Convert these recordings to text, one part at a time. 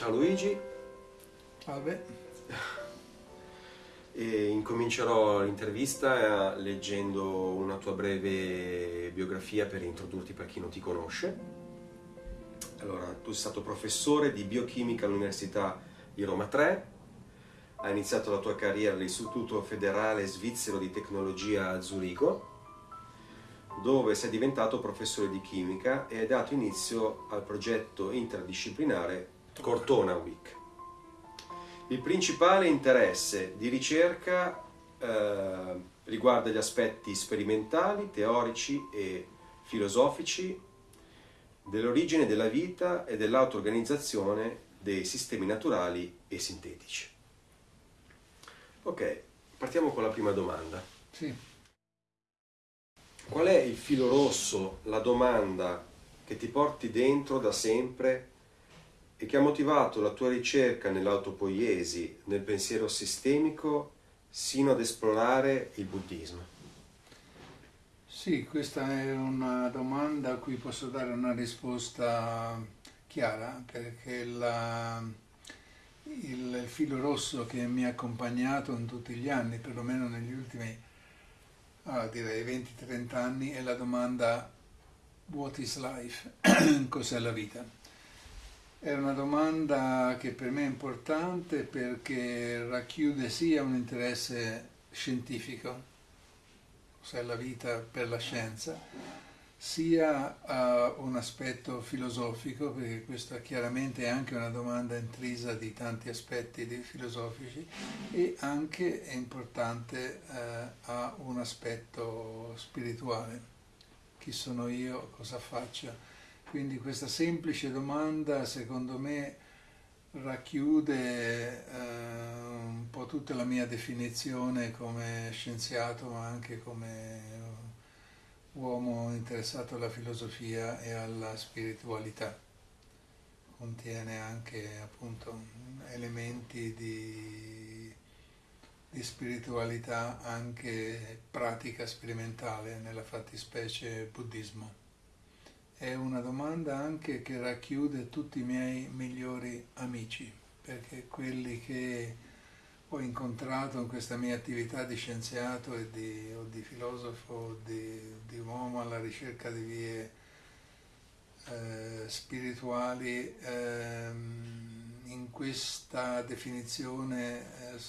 Ciao Luigi. Salve. E incomincerò l'intervista leggendo una tua breve biografia per introdurti per chi non ti conosce. Allora, tu sei stato professore di biochimica all'Università di Roma 3, hai iniziato la tua carriera all'Istituto Federale Svizzero di Tecnologia a Zurigo, dove sei diventato professore di chimica e hai dato inizio al progetto interdisciplinare Cortona Week. Il principale interesse di ricerca eh, riguarda gli aspetti sperimentali, teorici e filosofici dell'origine della vita e dell'auto-organizzazione dei sistemi naturali e sintetici. Ok, partiamo con la prima domanda. Sì. Qual è il filo rosso, la domanda che ti porti dentro da sempre e che ha motivato la tua ricerca nell'autopoiesi, nel pensiero sistemico, sino ad esplorare il buddismo? Sì, questa è una domanda a cui posso dare una risposta chiara, perché la, il filo rosso che mi ha accompagnato in tutti gli anni, perlomeno negli ultimi, ah, direi 20-30 anni, è la domanda What is life? Cos'è la vita? È una domanda che per me è importante perché racchiude sia un interesse scientifico, cos'è la vita per la scienza, sia uh, un aspetto filosofico, perché questa chiaramente è anche una domanda intrisa di tanti aspetti filosofici, e anche è importante uh, ha un aspetto spirituale. Chi sono io? Cosa faccio? Quindi questa semplice domanda secondo me racchiude eh, un po' tutta la mia definizione come scienziato ma anche come uomo interessato alla filosofia e alla spiritualità. Contiene anche appunto elementi di, di spiritualità anche pratica sperimentale, nella fattispecie buddismo. È una domanda anche che racchiude tutti i miei migliori amici, perché quelli che ho incontrato in questa mia attività di scienziato e di, o di filosofo di, di, uomo alla ricerca di vie eh, spirituali, ehm, in questa definizione eh,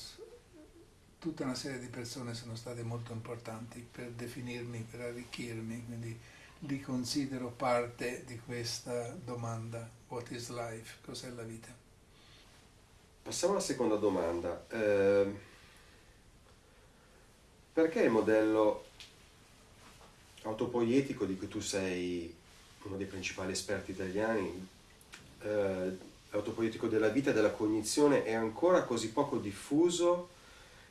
tutta una serie di persone sono state molto importanti per definirmi, per arricchirmi, quindi li considero parte di questa domanda, what is life, cos'è la vita? Passiamo alla seconda domanda. Eh, perché il modello autopoietico di cui tu sei uno dei principali esperti italiani, eh, l'autopoietico della vita e della cognizione, è ancora così poco diffuso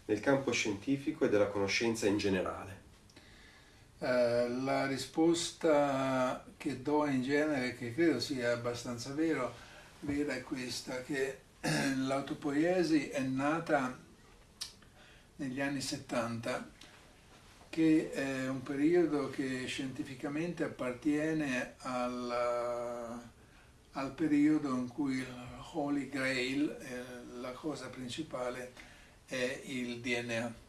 nel campo scientifico e della conoscenza in generale? Eh, la risposta che do in genere, che credo sia abbastanza vero, vera è questa, che l'autopoiesi è nata negli anni 70, che è un periodo che scientificamente appartiene al, al periodo in cui il Holy Grail, eh, la cosa principale, è il DNA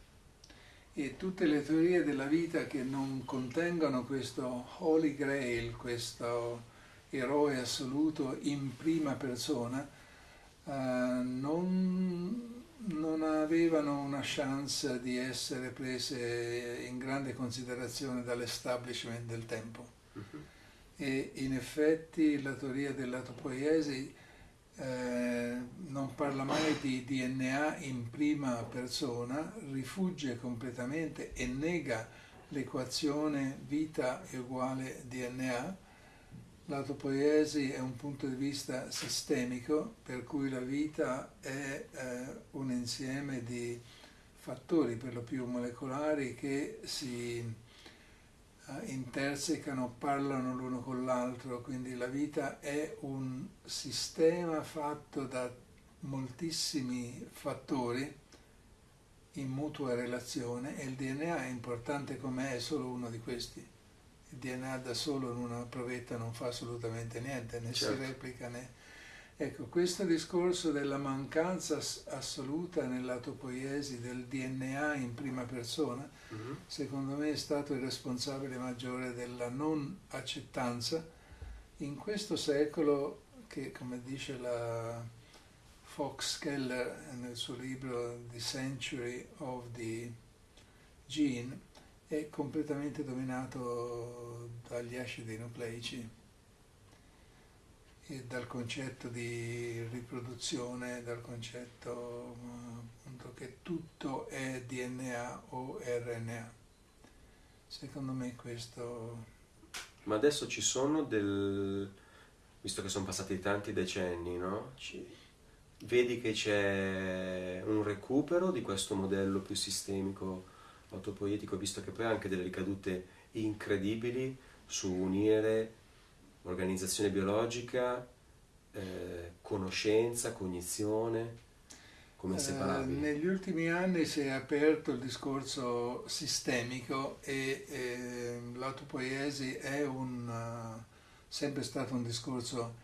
e tutte le teorie della vita che non contengono questo Holy Grail, questo eroe assoluto in prima persona, eh, non, non, avevano una chance di essere prese in grande considerazione dall'establishment del tempo. Uh-huh. E in effetti la teoria dell'atopoiesi eh, non parla mai di DNA in prima persona, rifugge completamente e nega l'equazione vita è uguale DNA. L'autopoiesi è un punto di vista sistemico per cui la vita è eh, un insieme di fattori per lo più molecolari che si intersecano, parlano l'uno con l'altro, quindi la vita è un sistema fatto da moltissimi fattori in mutua relazione e il DNA è importante come è solo uno di questi. Il DNA da solo in una provetta non fa assolutamente niente, né certo. si replica né, Ecco, questo discorso della mancanza assoluta nell'autopoiesi del DNA in prima persona, mm-hmm. secondo me è stato il responsabile maggiore della non accettanza in questo secolo che, come dice la Fox Keller nel suo libro The Century of the Gene, è completamente dominato dagli acidi nucleici dal concetto di riproduzione, dal concetto appunto, che tutto è DNA o RNA. Secondo me questo... Ma adesso ci sono del... visto che sono passati tanti decenni, no? Ci... Vedi che c'è un recupero di questo modello più sistemico autopoietico, visto che poi ha anche delle ricadute incredibili su unire organizzazione biologica, eh, conoscenza, cognizione, come separabili? Eh, negli ultimi anni si è aperto il discorso sistemico e eh, l'autopoiesi è un, uh, sempre stato un discorso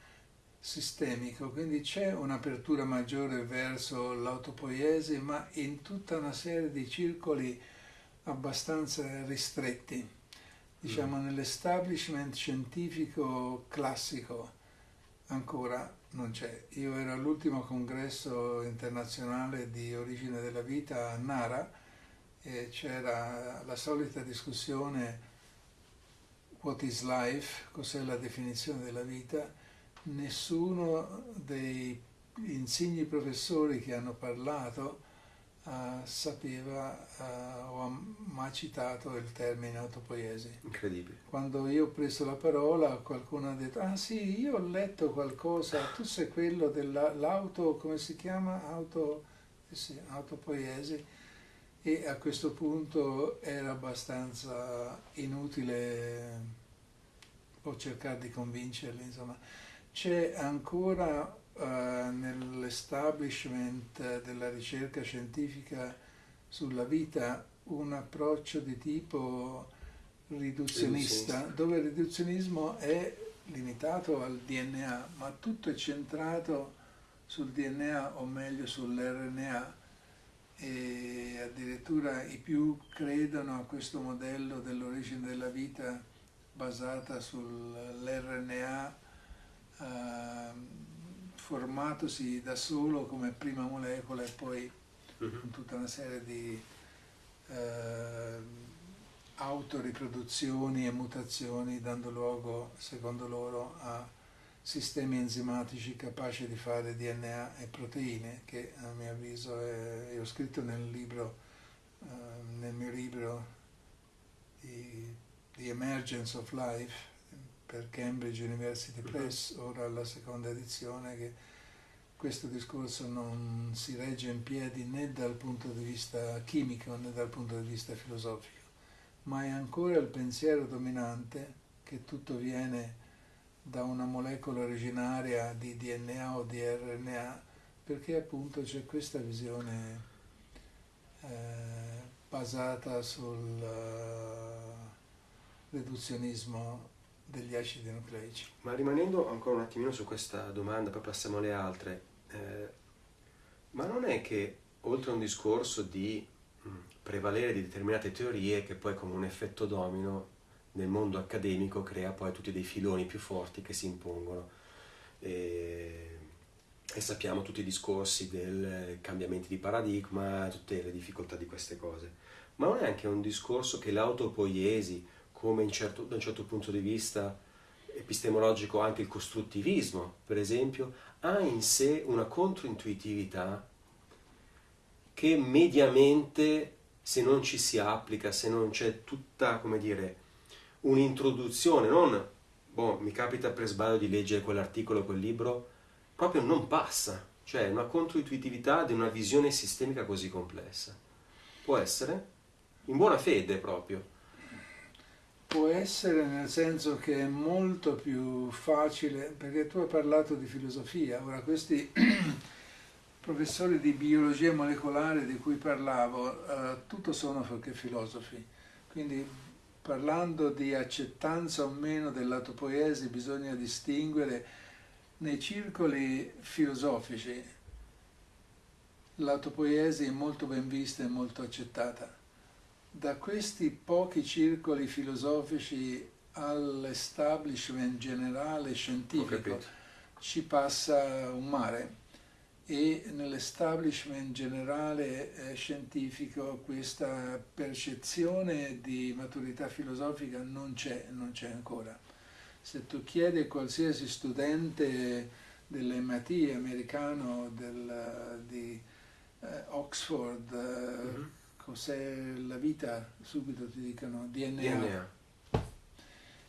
sistemico, quindi c'è un'apertura maggiore verso l'autopoiesi, ma in tutta una serie di circoli abbastanza ristretti diciamo mm. nell'establishment scientifico classico ancora non c'è. Io ero all'ultimo congresso internazionale di origine della vita a Nara e c'era la solita discussione what is life, cos'è la definizione della vita. Nessuno dei insigni professori che hanno parlato uh, sapeva uh, o ha mai citato il termine autopoiesi. Incredibile. Quando io ho preso la parola qualcuno ha detto, ah sì, io ho letto qualcosa, tu sei quello dell'auto, come si chiama? Auto, eh sì, autopoiesi. E a questo punto era abbastanza inutile o cercare di convincerli, insomma. C'è ancora uh, nell'establishment della ricerca scientifica sulla vita un approccio di tipo riduzionista, dove il riduzionismo è limitato al DNA, ma tutto è centrato sul DNA o meglio sull'RNA e addirittura i più credono a questo modello dell'origine della vita basata sull'RNA uh, formatosi da solo come prima molecola e poi uh-huh. con tutta una serie di eh, autoriproduzioni e mutazioni dando luogo, secondo loro, a sistemi enzimatici capaci di fare DNA e proteine che a mio avviso è, io ho scritto nel libro, eh, nel mio libro The, The Emergence of Life per Cambridge University. Press, ora la seconda edizione, che questo discorso non si regge in piedi né dal punto di vista chimico né dal punto di vista filosofico, ma è ancora il pensiero dominante che tutto viene da una molecola originaria di DNA o di RNA, perché appunto c'è questa visione eh, basata sul uh, riduzionismo degli acidi nucleici. Ma rimanendo ancora un attimino su questa domanda, poi passiamo alle altre, eh, ma non è che oltre a un discorso di mm, prevalere di determinate teorie che poi come un effetto domino nel mondo accademico crea poi tutti dei filoni più forti che si impongono. E, e sappiamo tutti i discorsi del cambiamento di paradigma, tutte le difficoltà di queste cose, ma non è anche un discorso che l'autopoiesi come certo, da un certo punto di vista epistemologico anche il costruttivismo, per esempio, ha in sé una controintuitività che mediamente, se non ci si applica, se non c'è tutta, come dire, un'introduzione, non, boh, mi capita per sbaglio di leggere quell'articolo, quel libro, proprio non passa, cioè una controintuitività di una visione sistemica così complessa. Può essere? In buona fede proprio Può essere nel senso che è molto più facile, perché tu hai parlato di filosofia, ora questi professori di biologia molecolare di cui parlavo, eh, tutto sono perché filosofi, quindi parlando di accettanza o meno dell'autopoiesi bisogna distinguere nei circoli filosofici l'autopoiesi è molto ben vista e molto accettata. Da questi pochi circoli filosofici all'establishment generale scientifico ci passa un mare e nell'establishment generale eh, scientifico questa percezione di maturità filosofica non c'è, non c'è ancora. Se tu chiedi a qualsiasi studente dell'MIT americano del, di eh, Oxford eh, mm-hmm. Cos'è la vita, subito ti dicono DNA. DNA.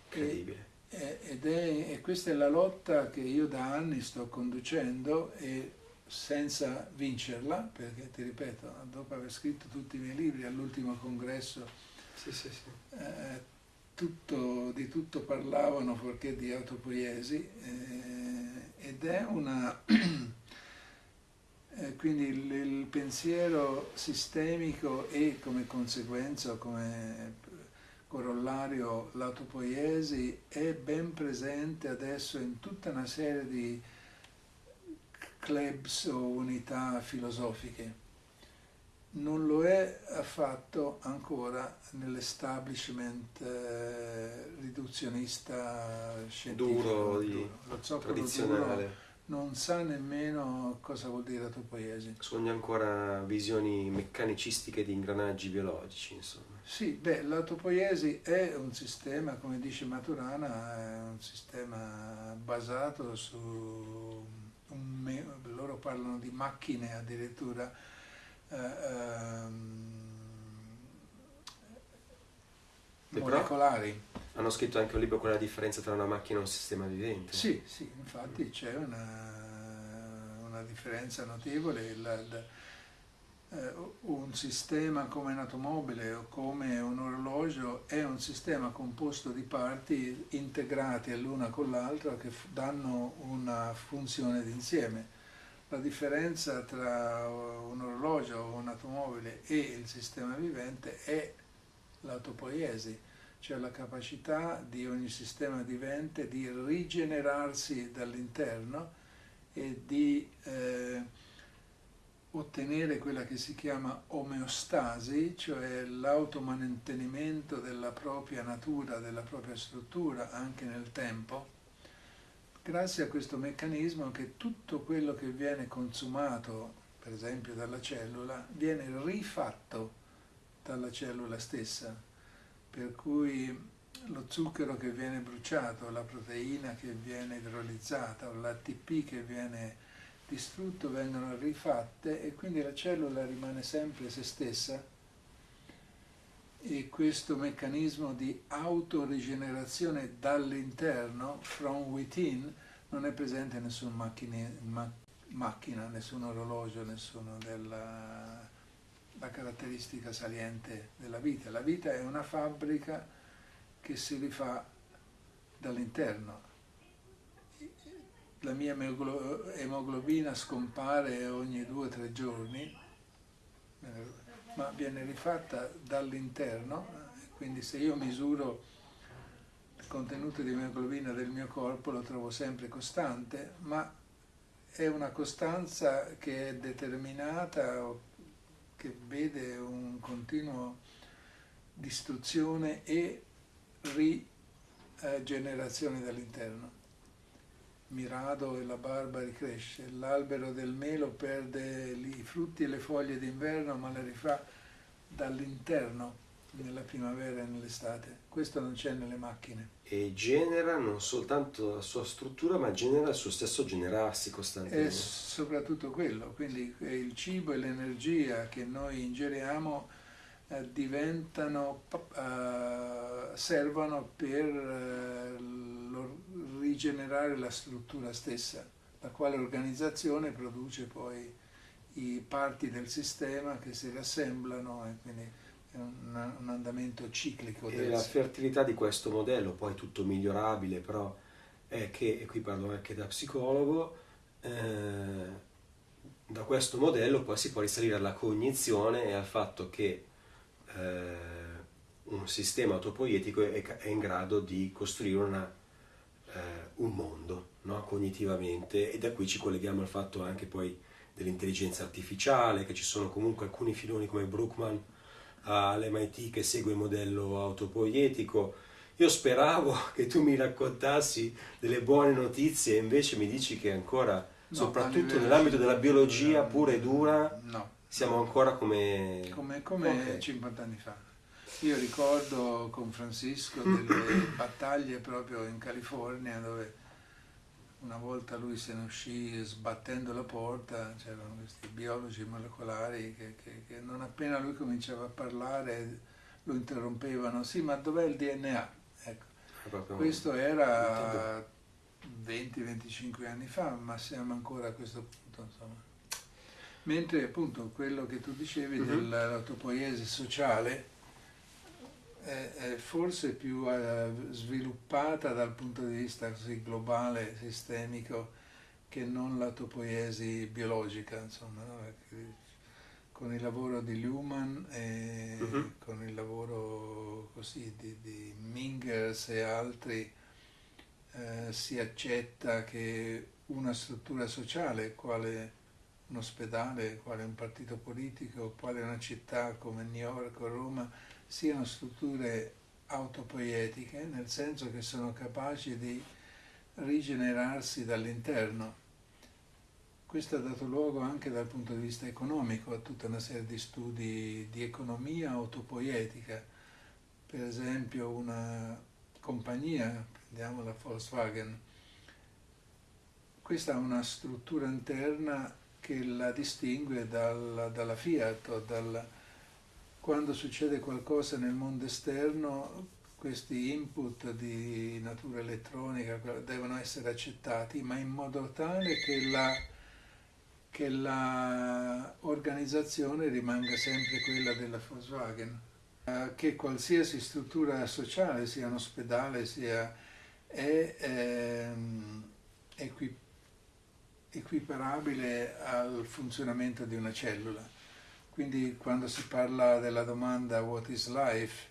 Incredibile. E, ed è, e questa è la lotta che io da anni sto conducendo e senza vincerla, perché ti ripeto, dopo aver scritto tutti i miei libri all'ultimo congresso, sì, sì, sì. Eh, tutto, di tutto parlavano fuorché di autopoiesi eh, ed è una... eh, quindi il, il, pensiero sistemico e come conseguenza, come corollario l'autopoiesi è ben presente adesso in tutta una serie di clubs o unità filosofiche. Non lo è affatto ancora nell'establishment eh, riduzionista scientifico. Duro, di, tradizionale. Duro, non sa nemmeno cosa vuol dire autopoiesi. Sogna ancora visioni meccanicistiche di ingranaggi biologici, insomma. Sì, beh, l'autopoiesi è un sistema, come dice Maturana, è un sistema basato su un, loro parlano di macchine addirittura eh, ehm, molecolari. Hanno scritto anche un libro con la differenza tra una macchina e un sistema vivente. Sì, sì, infatti c'è una, una differenza notevole. La, la, eh, un sistema come un'automobile o come un orologio è un sistema composto di parti integrate l'una con l'altra che danno una funzione d'insieme. La differenza tra un orologio o un'automobile e il sistema vivente è l'autopoiesi, cioè la capacità di ogni sistema vivente di rigenerarsi dall'interno e di eh, ottenere quella che si chiama omeostasi, cioè l'automantenimento della propria natura, della propria struttura anche nel tempo, grazie a questo meccanismo che tutto quello che viene consumato, per esempio dalla cellula, viene rifatto dalla cellula stessa, per cui lo zucchero che viene bruciato, la proteina che viene idrolizzata l'ATP che viene distrutto vengono rifatte e quindi la cellula rimane sempre se stessa. E questo meccanismo di autorigenerazione dall'interno, from within, non è presente in nessuna macchina, ma, macchina nessun orologio, nessuna della la caratteristica saliente della vita. La vita è una fabbrica che si rifà dall'interno la mia emoglobina scompare ogni due o tre giorni, ma viene rifatta dall'interno, quindi se io misuro il contenuto di emoglobina del mio corpo lo trovo sempre costante, ma è una costanza che è determinata, che vede un continuo distruzione e rigenerazione dall'interno. Mirado e la barba ricresce, l'albero del melo perde i frutti e le foglie d'inverno ma le rifà dall'interno nella primavera e nell'estate. Questo non c'è nelle macchine. E genera non soltanto la sua struttura, ma genera il suo stesso generarsi costantemente. È soprattutto quello, quindi il cibo e l'energia che noi ingeriamo eh, diventano, eh, servono per eh, rigenerare la struttura stessa, la quale organizzazione produce poi i parti del sistema che si riassemblano e quindi un, un andamento ciclico. E la fertilità di questo modello, poi tutto migliorabile, però è che, e qui parlo anche da psicologo, eh, da questo modello poi si può risalire alla cognizione e al fatto che eh, un sistema autopoietico è, è, in grado di costruire una, eh, un mondo no? cognitivamente, e da qui ci colleghiamo al fatto anche poi dell'intelligenza artificiale, che ci sono comunque alcuni filoni come Brookman all'MIT che segue il modello autopoietico. Io speravo che tu mi raccontassi delle buone notizie e invece mi dici che ancora, no, soprattutto nell'ambito della biologia pura e dura, no, siamo ancora come... Come, come okay. 50 anni fa. Io ricordo con Francisco delle battaglie proprio in California dove una volta lui se ne uscì sbattendo la porta, c'erano questi biologi molecolari che, che, che, non appena lui cominciava a parlare lo interrompevano, sì ma dov'è il DNA? Ecco. Questo era 20-25 anni fa, ma siamo ancora a questo punto. Insomma. Mentre appunto quello che tu dicevi mm-hmm. dell'autopoiesi sociale, è, è forse più uh, sviluppata dal punto di vista così globale, sistemico, che non l'autopoiesi biologica, insomma, no? con il lavoro di Luhmann e uh-huh. con il lavoro così di, di Mingers e altri eh, si accetta che una struttura sociale, quale un ospedale, quale un partito politico, quale una città come New York o Roma, siano strutture autopoietiche, nel senso che sono capaci di rigenerarsi dall'interno. Questo ha dato luogo anche dal punto di vista economico a tutta una serie di studi di economia autopoietica. Per esempio una compagnia, prendiamo la Volkswagen, questa ha una struttura interna che la distingue dal, dalla Fiat o dal, quando succede qualcosa nel mondo esterno, questi input di natura elettronica devono essere accettati, ma in modo tale che la, che la organizzazione rimanga sempre quella della Volkswagen, eh, che qualsiasi struttura sociale, sia un ospedale, sia è ehm, equiparabile al funzionamento di una cellula quindi quando si parla della domanda what is life,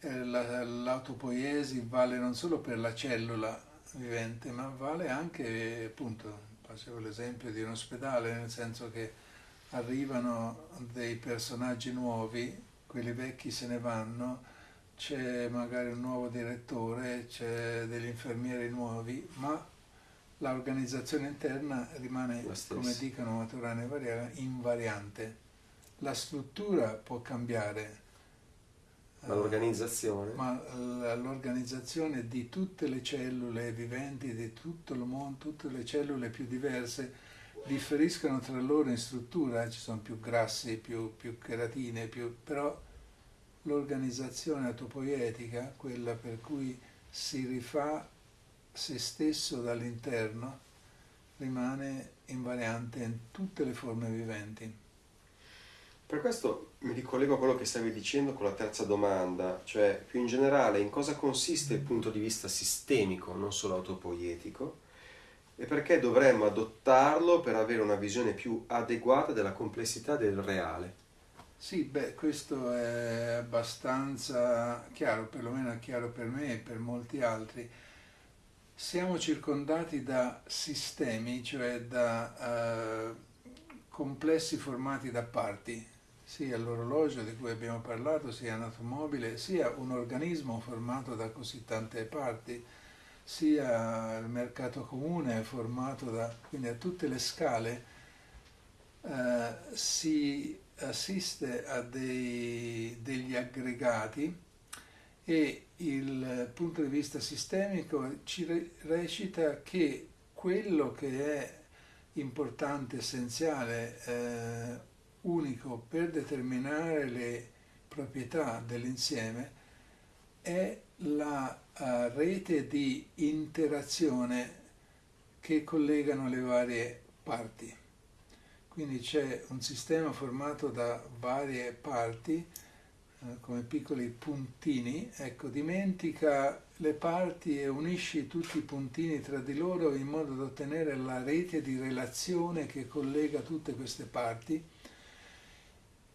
eh, l'autopoiesi vale non solo per la cellula vivente, ma vale anche, appunto, facevo l'esempio di un ospedale, nel senso che arrivano dei personaggi nuovi, quelli vecchi se ne vanno, c'è magari un nuovo direttore, c'è degli infermieri nuovi, ma l'organizzazione interna rimane, come dicono Maturana e Variera, invariante la struttura può cambiare. Ma l'organizzazione? Ma l'organizzazione di tutte le cellule viventi, di tutto il mondo, tutte le cellule più diverse, differiscono tra loro in struttura, ci sono più grassi, più, più keratine, più, però l'organizzazione atopoietica, quella per cui si rifà se stesso dall'interno, rimane invariante in tutte le forme viventi. Per questo mi ricollego a quello che stavi dicendo con la terza domanda, cioè più in generale in cosa consiste il punto di vista sistemico, non solo autopoietico, e perché dovremmo adottarlo per avere una visione più adeguata della complessità del reale. Sì, beh, questo è abbastanza chiaro, perlomeno è chiaro per me e per molti altri. Siamo circondati da sistemi, cioè da uh, complessi formati da parti, sia l'orologio di cui abbiamo parlato, sia un'automobile, sia un organismo formato da così tante parti, sia il mercato comune formato da, quindi a tutte le scale eh, si assiste a dei, degli aggregati e il punto di vista sistemico ci recita che quello che è importante, essenziale, eh, unico per determinare le proprietà dell'insieme è la uh, rete di interazione che collegano le varie parti. Quindi c'è un sistema formato da varie parti, uh, come piccoli puntini, ecco, dimentica le parti e unisci tutti i puntini tra di loro in modo da ottenere la rete di relazione che collega tutte queste parti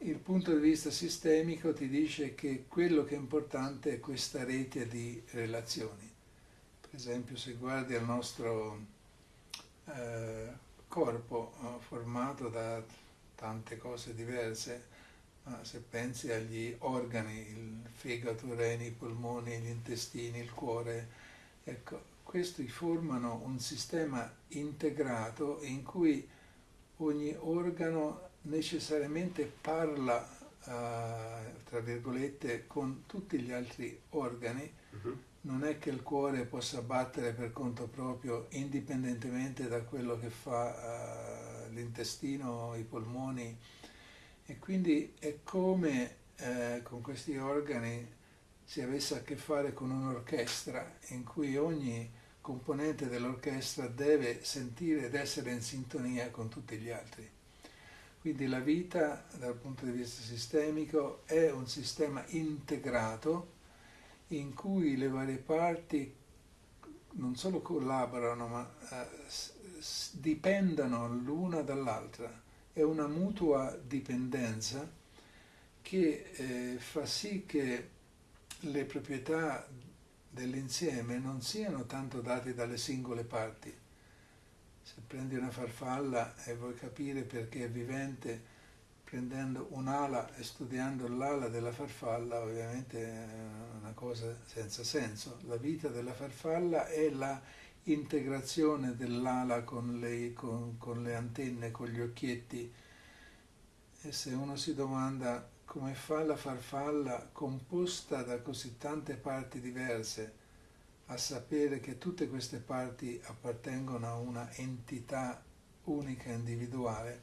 il punto di vista sistemico ti dice che quello che è importante è questa rete di relazioni. per esempio se guardi il nostro eh, corpo eh, formato da tante cose diverse, ma se pensi agli organi, il fegato, i reni, i polmoni, gli intestini, il cuore, ecco, questi formano un sistema integrato in cui ogni organo necessariamente parla, uh, tra virgolette, con tutti gli altri organi. Uh-huh. Non è che il cuore possa battere per conto proprio indipendentemente da quello che fa uh, l'intestino, i polmoni. E quindi è come eh, con questi organi si avesse a che fare con un'orchestra in cui ogni componente dell'orchestra deve sentire ed essere in sintonia con tutti gli altri. Quindi la vita dal punto di vista sistemico è un sistema integrato in cui le varie parti non solo collaborano ma eh, dipendono l'una dall'altra. È una mutua dipendenza che eh, fa sì che le proprietà dell'insieme non siano tanto dati dalle singole parti. Se prendi una farfalla e vuoi capire perché è vivente, prendendo un'ala e studiando l'ala della farfalla, ovviamente è una cosa senza senso. La vita della farfalla è la integrazione dell'ala con le, con, con le antenne, con gli occhietti. E se uno si domanda come fa la farfalla composta da così tante parti diverse a sapere che tutte queste parti appartengono a una entità unica individuale,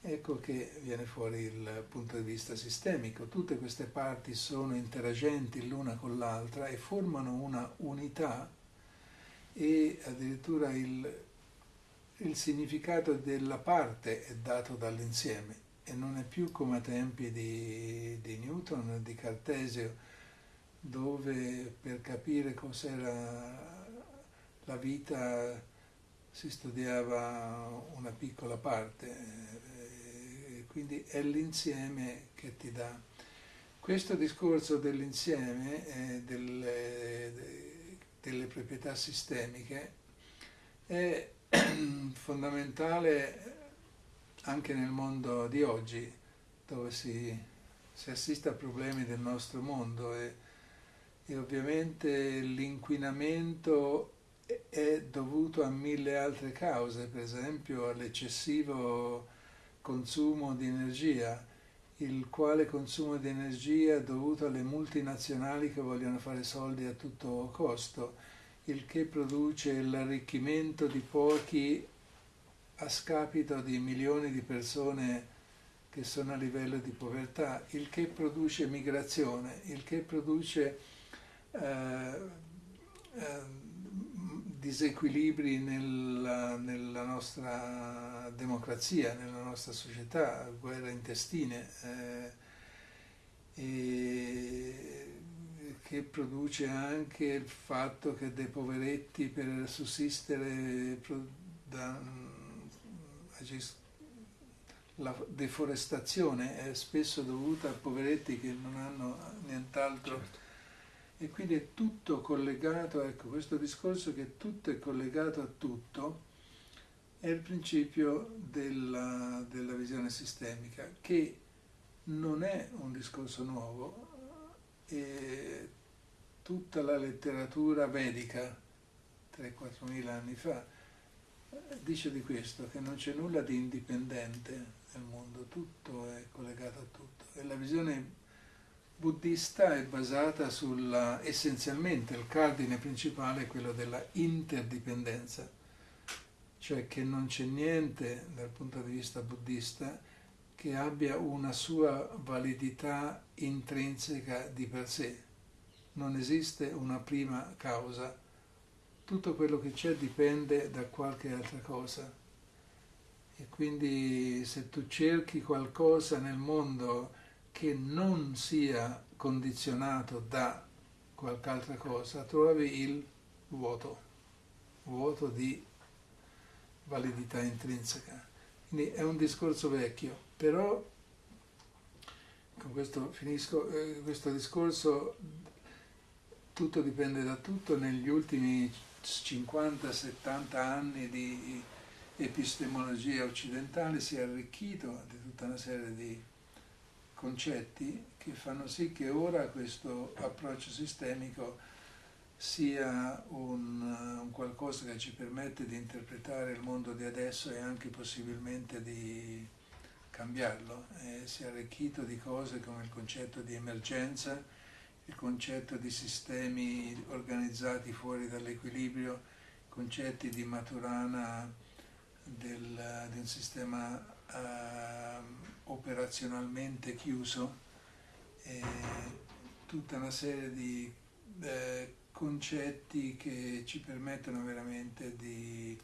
ecco che viene fuori il punto di vista sistemico. Tutte queste parti sono interagenti l'una con l'altra e formano una unità e addirittura il, il significato della parte è dato dall'insieme e non è più come a tempi di, di Newton, di Cartesio, dove per capire cos'era la vita si studiava una piccola parte, quindi è l'insieme che ti dà. Questo discorso dell'insieme, eh, delle, delle proprietà sistemiche, è fondamentale anche nel mondo di oggi, dove si, si assiste a problemi del nostro mondo e, e ovviamente l'inquinamento è dovuto a mille altre cause, per esempio all'eccessivo consumo di energia, il quale consumo di energia è dovuto alle multinazionali che vogliono fare soldi a tutto costo, il che produce l'arricchimento di pochi a scapito di milioni di persone che sono a livello di povertà, il che produce migrazione, il che produce disequilibri nella, nella, nostra democrazia, nella nostra società, guerre intestine, eh, che produce anche il fatto che dei poveretti per sussistere da, la deforestazione è spesso dovuta a poveretti che non hanno nient'altro. Certo. E quindi è tutto collegato, ecco, questo discorso che tutto è collegato a tutto è il principio della, della visione sistemica, che non è un discorso nuovo, e tutta la letteratura vedica, 3-4 mila anni fa, dice di questo, che non c'è nulla di indipendente nel mondo, tutto è collegato a tutto. E la visione buddista è basata sulla, essenzialmente, il cardine principale è quello della interdipendenza, cioè che non c'è niente dal punto di vista buddista che abbia una sua validità intrinseca di per sé. Non esiste una prima causa tutto quello che c'è dipende da qualche altra cosa. E quindi se tu cerchi qualcosa nel mondo che non sia condizionato da qualche altra cosa, trovi il vuoto, vuoto di validità intrinseca. Quindi è un discorso vecchio, però con questo finisco, eh, questo discorso tutto dipende da tutto, negli ultimi 50-70 anni di epistemologia occidentale si è arricchito di tutta una serie di concetti che fanno sì che ora questo approccio sistemico sia un, un, qualcosa che ci permette di interpretare il mondo di adesso e anche possibilmente di cambiarlo. E si è arricchito di cose come il concetto di emergenza, il concetto di sistemi organizzati fuori dall'equilibrio, concetti di Maturana del, di un sistema uh, operazionalmente chiuso e tutta una serie di eh, concetti che ci permettono veramente di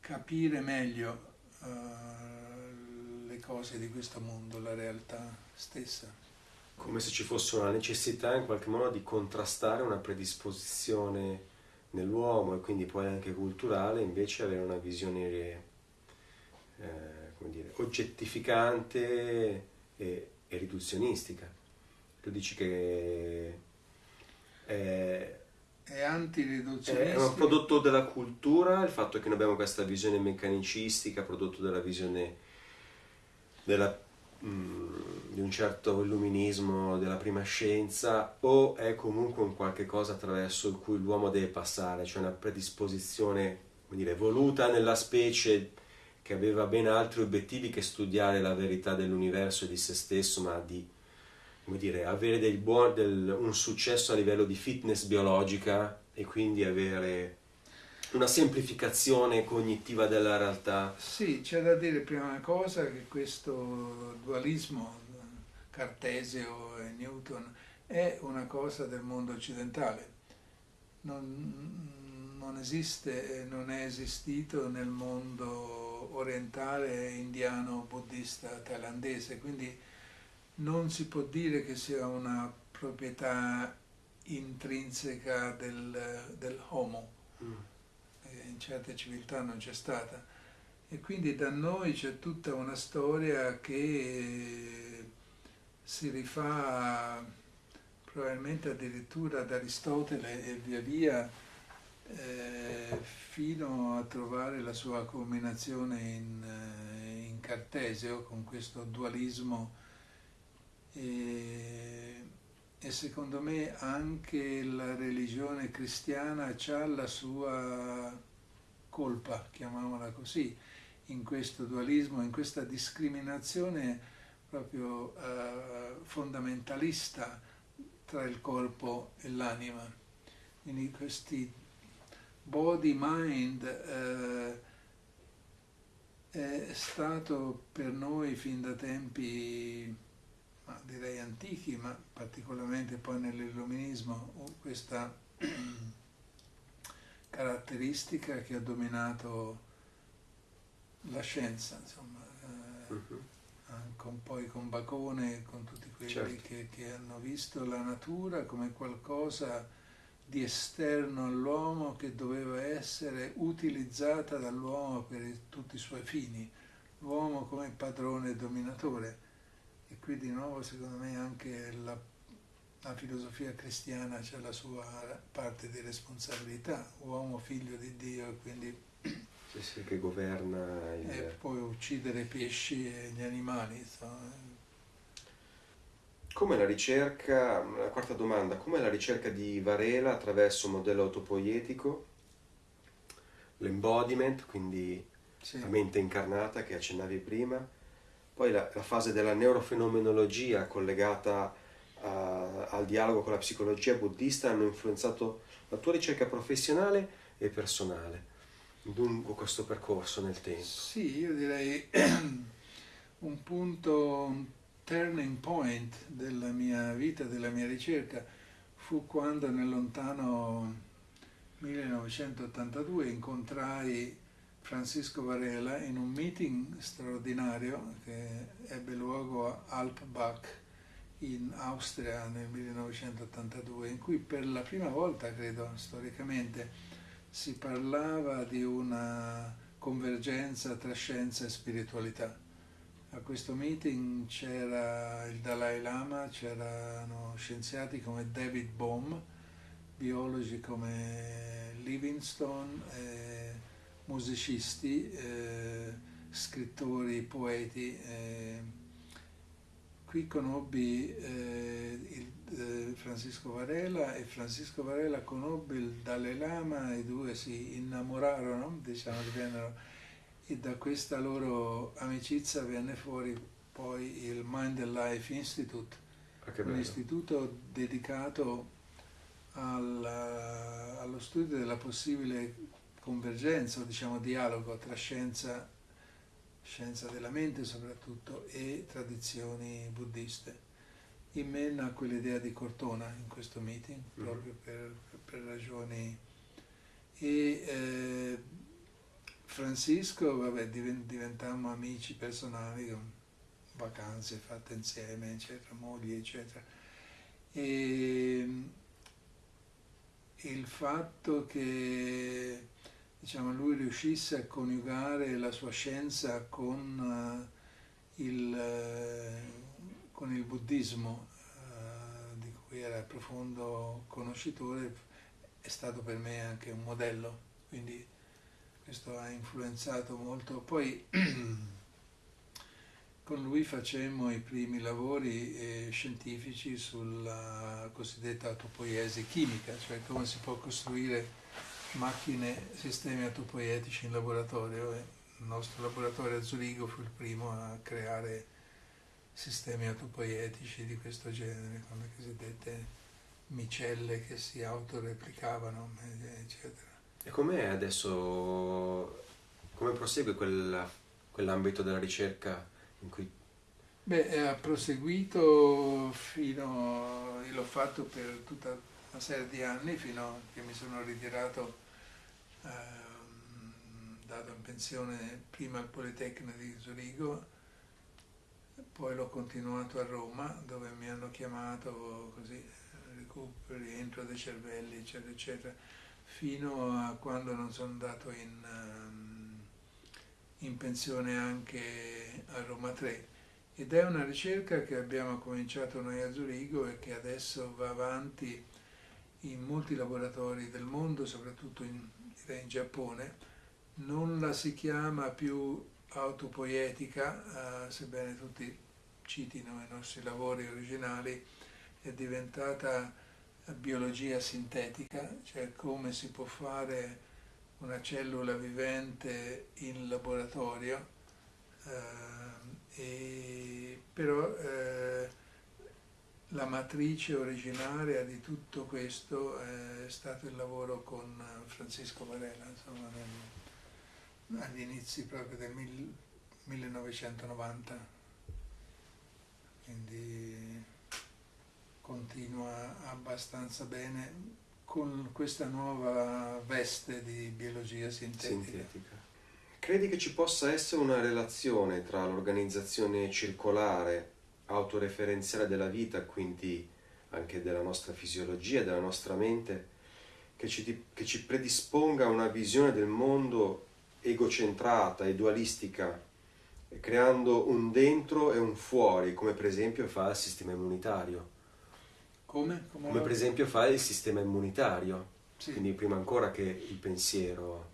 capire meglio uh, le cose di questo mondo, la realtà stessa. Come se ci fosse una necessità in qualche modo di contrastare una predisposizione nell'uomo e quindi poi anche culturale, invece avere una visione eh, dire, oggettificante e, e, riduzionistica. Tu dici che è, è antiriduzionistica. È un prodotto della cultura, il fatto che noi abbiamo questa visione meccanicistica, prodotto dalla visione della di un certo illuminismo della prima scienza o è comunque un qualche cosa attraverso cui l'uomo deve passare, cioè una predisposizione dire, voluta nella specie che aveva ben altri obiettivi che studiare la verità dell'universo e di se stesso, ma di dire, avere buon, del, un successo a livello di fitness biologica e quindi avere una semplificazione cognitiva della realtà. Sì, c'è da dire prima cosa che questo dualismo cartesio e Newton è una cosa del mondo occidentale. Non, non esiste non è esistito nel mondo orientale, indiano, buddista, thailandese, quindi non si può dire che sia una proprietà intrinseca del, del homo. Mm in certe civiltà non c'è stata. E quindi da noi c'è tutta una storia che si rifà probabilmente addirittura ad Aristotele e via via eh, fino a trovare la sua culminazione in, eh, in Cartesio con questo dualismo e, e secondo me anche la religione cristiana ha la sua colpa, chiamiamola così, in questo dualismo, in questa discriminazione proprio eh, fondamentalista tra il corpo e l'anima. Quindi questi body-mind eh, è stato per noi fin da tempi, ma direi antichi, ma particolarmente poi nell'illuminismo, questa caratteristica che ha dominato la scienza, insomma, eh, uh-huh. con, poi con Bacone e con tutti quelli certo. che, che, hanno visto la natura come qualcosa di esterno all'uomo che doveva essere utilizzata dall'uomo per tutti i suoi fini, l'uomo come padrone e dominatore. E qui di nuovo secondo me anche la la filosofia cristiana c'è la sua parte di responsabilità, uomo figlio di Dio e quindi sì, sì, che governa il... e poi uccidere i pesci e gli animali. Insomma. Come la ricerca, la quarta domanda, come la ricerca di Varela attraverso un modello autopoietico, l'embodiment, quindi sì. la mente incarnata che accennavi prima, poi la, la fase della neurofenomenologia collegata a, al dialogo con la psicologia buddista hanno influenzato la tua ricerca professionale e personale lungo questo percorso nel tempo? Sì, io direi un punto, un turning point della mia vita, della mia ricerca, fu quando nel lontano 1982 incontrai Francisco Varela in un meeting straordinario che ebbe luogo a Alpbach in Austria nel 1982, in cui per la prima volta, credo, storicamente, si parlava di una convergenza tra scienza e spiritualità. A questo meeting c'era il Dalai Lama, c'erano scienziati come David Bohm, biologi come Livingstone, eh, musicisti, eh, scrittori, poeti. Eh, qui conobbi il, Francisco Varela e Francisco Varela conobbe il Dalai Lama, i due si innamorarono, diciamo, divennero e da questa loro amicizia venne fuori poi il Mind and Life Institute, Ah, un istituto dedicato al- allo studio della possibile convergenza o diciamo dialogo tra scienza, scienza della mente soprattutto, e tradizioni buddiste. In me nacque l'idea di Cortona in questo meeting, Mhm. proprio per, per ragioni... E eh, Francisco, vabbè, diven- diventammo amici personali con vacanze fatte insieme, eccetera, mogli, eccetera. E il fatto che diciamo, lui riuscisse a coniugare la sua scienza con, eh, il, eh, con il buddismo, eh, di cui era profondo conoscitore, è stato per me anche un modello, quindi questo ha influenzato molto. Poi con lui facemmo i primi lavori eh, scientifici sulla cosiddetta autopoiesi chimica, cioè come si può costruire macchine, sistemi autopoietici in laboratorio. Il nostro laboratorio a Zurigo fu il primo a creare sistemi autopoietici di questo genere, con le cosiddette micelle che si autoreplicavano, eccetera. E com'è adesso, come prosegue quella- quell'ambito della ricerca in cui... Beh, eh, ha proseguito fino, io l'ho fatto per tutta una serie di anni, fino a che mi sono ritirato, ehm, dato in pensione prima al Politecnico di Zurigo, poi l'ho continuato a Roma, dove mi hanno chiamato così, eh, recuperi, entro dei cervelli, eccetera, eccetera, fino a quando non sono andato in, ehm, in pensione anche a Roma 3 ed è una ricerca che abbiamo cominciato noi a Zurigo e che adesso va avanti in molti laboratori del mondo, soprattutto in, in Giappone. Non la si chiama più autopoietica, eh, sebbene tutti citino i nostri lavori originali, è diventata biologia sintetica, cioè come si può fare una cellula vivente in laboratorio. eh, però eh, la matrice originaria di tutto questo è stato il lavoro con Francisco Varela, insomma, nel- agli inizi proprio del mil- 1990. Quindi continua abbastanza bene con questa nuova veste di biologia sintetica. sintetica. Credi che ci possa essere una relazione tra l'organizzazione circolare, autoreferenziale della vita, quindi anche della nostra fisiologia, della nostra mente, che ci, che ci predisponga a una visione del mondo egocentrata e dualistica, creando un dentro e un fuori, come per esempio fa il sistema immunitario, Come? Come come per esempio fa il sistema immunitario, Sì. quindi prima ancora che il pensiero.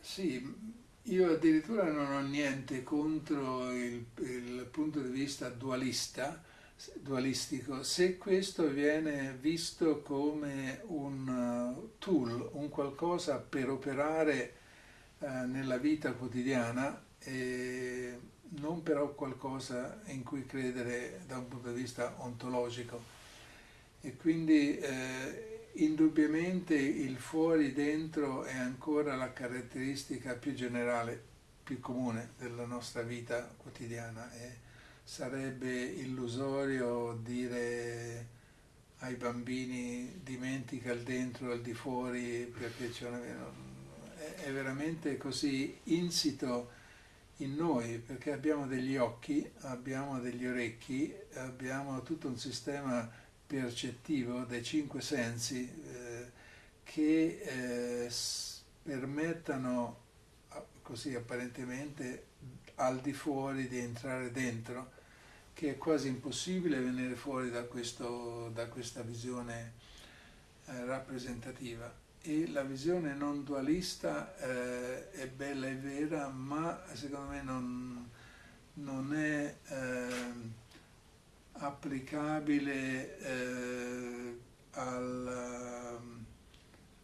Sì, io addirittura non ho niente contro il, il punto di vista dualista, dualistico, se questo viene visto come un uh, tool, un qualcosa per operare eh, nella vita quotidiana e non però qualcosa in cui credere da un punto di vista ontologico. E quindi eh, indubbiamente il fuori dentro è ancora la caratteristica più generale, più comune della nostra vita quotidiana e sarebbe illusorio dire ai bambini dimentica il dentro e il di fuori perché c'è una, è, veramente così insito in noi perché abbiamo degli occhi, abbiamo degli orecchi, abbiamo tutto un sistema percettivo dei cinque sensi eh, che eh, permettano così apparentemente al di fuori di entrare dentro, che è quasi impossibile venire fuori da, questo, da questa visione eh, rappresentativa. E la visione non dualista eh, è bella e vera, ma secondo me non, non è eh, applicabile eh, alla,